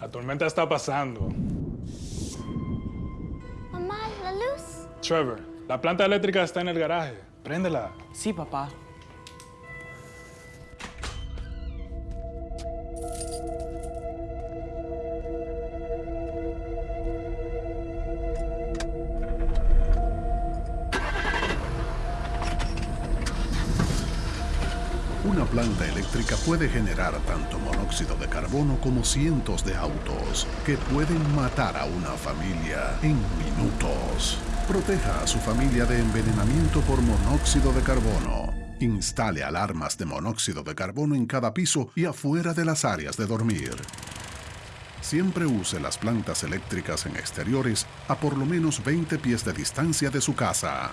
La tormenta está pasando. Mamá, la luz. Trevor, la planta eléctrica está en el garaje. Préndela. Sí, papá. Una planta eléctrica puede generar tanto monóxido de carbono como cientos de autos que pueden matar a una familia en minutos. Proteja a su familia de envenenamiento por monóxido de carbono. Instale alarmas de monóxido de carbono en cada piso y afuera de las áreas de dormir. Siempre use las plantas eléctricas en exteriores a por lo menos 20 pies de distancia de su casa.